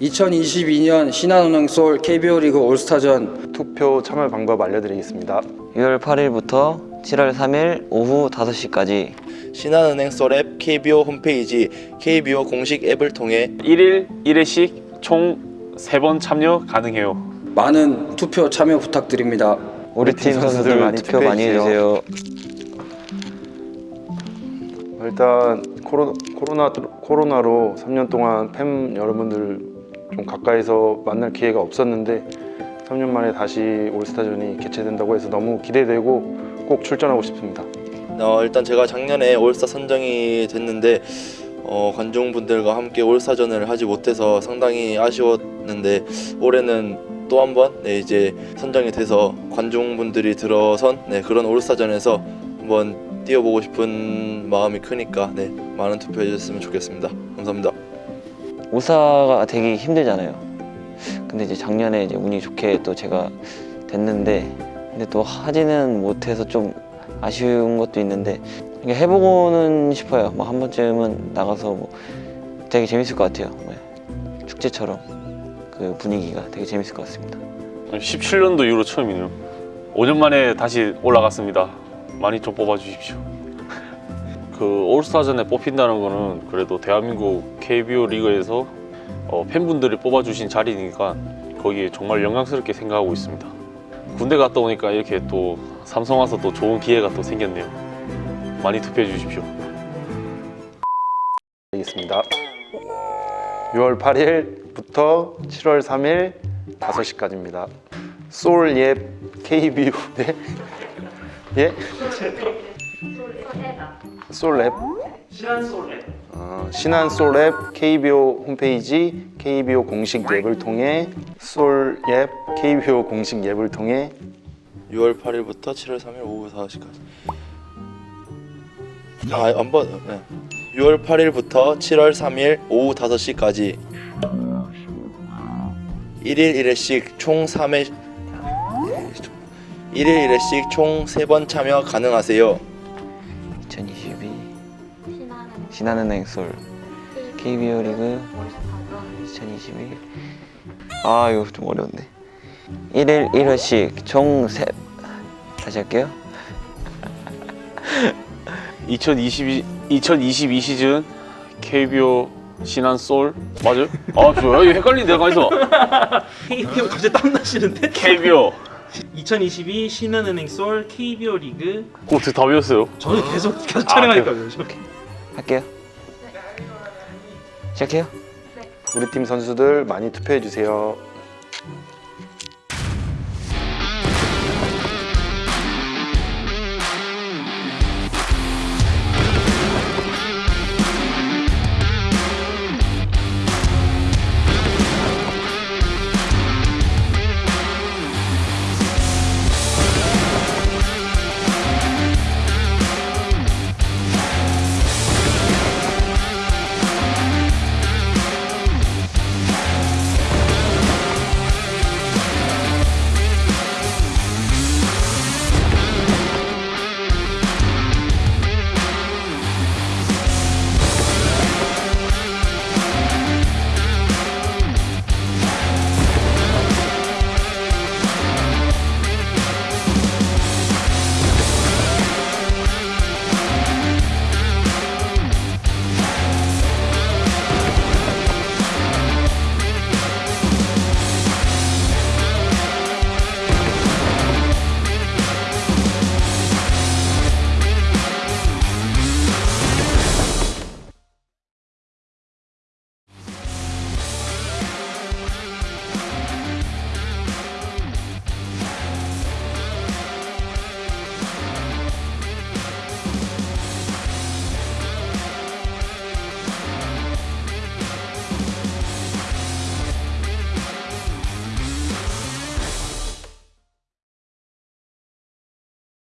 2022년 신한은행 소울 KBO 리그 올스타전 투표 참여 방법 알려드리겠습니다. 6월 8일부터 7월 3일 오후 5시까지 신한은행 썰앱 KBO 홈페이지 KBO 공식 앱을 통해 1일 1회씩 총 3번 참여 가능해요. 많은 투표 참여 부탁드립니다. 우리 팀 선수들 많이 투표 많이 해주세요. 일단 코로, 코로나 코로나로 3년 동안 팬 여러분들 좀 가까이서 만날 기회가 없었는데 3년 만에 다시 올스타전이 개최된다고 해서 너무 기대되고 꼭 출전하고 싶습니다. 어, 일단 제가 작년에 올스타 선정이 됐는데 어, 관중분들과 함께 올스타전을 하지 못해서 상당히 아쉬웠는데 올해는 또 한번 네, 이제 선정이 돼서 관중분들이 들어선 네, 그런 올스타전에서 한번 뛰어보고 싶은 마음이 크니까 네, 많은 투표해 주셨으면 좋겠습니다. 감사합니다. 오사가 되게 힘들잖아요. 근데 이제 작년에 이제 운이 좋게 또 제가 됐는데 근데 또 하지는 못해서 좀 아쉬운 것도 있는데 해보고는 싶어요. 뭐 한 번쯤은 나가서 뭐 되게 재밌을 것 같아요. 뭐 축제처럼 그 분위기가 되게 재밌을 것 같습니다. 17년도 이후로 처음이네요. 5년 만에 다시 올라갔습니다. 많이 좀 뽑아주십시오. 그 올스타전에 뽑힌다는 거는 그래도 대한민국 KBO 리그에서 어, 팬분들이 뽑아주신 자리니까 거기에 정말 영광스럽게 생각하고 있습니다. 군대 갔다 오니까 이렇게 또 삼성 와서 또 좋은 기회가 또 생겼네요. 많이 투표해 주십시오. 알겠습니다. 6월 8일부터 7월 3일 5시까지입니다. 소울예 KBO 네? 예? 솔랩 신한 솔랩 어, 신한 솔랩 KBO 홈페이지 KBO 공식 앱을 통해 솔앱 KBO 공식 앱을 통해 6월 8일부터 7월 3일 오후 5시까지. 아, 한번 네. 6월 8일부터 7월 3일 오후 5시까지 1일 1회씩 총 3회 1일 1회씩 총 3번 참여 가능하세요. 2022 신한은행 솔 KBO 리그 2022. 아 이거 좀 어려운데. 1일 1회씩 총 세... 다시 할게요. 2022 2022 시즌 KBO 신한 솔 맞아요? 아 좋아요. 이거 헷갈리는데 가만있어. KBO 갑자기 땀나시는데? KBO 2022 신한은행 솔 KBO 리그 어떻게 다 외웠어요? 저는 계속 계속 촬영하니까요 이렇게 할게요. 시작해요. 우리 팀 선수들 많이 투표해 주세요.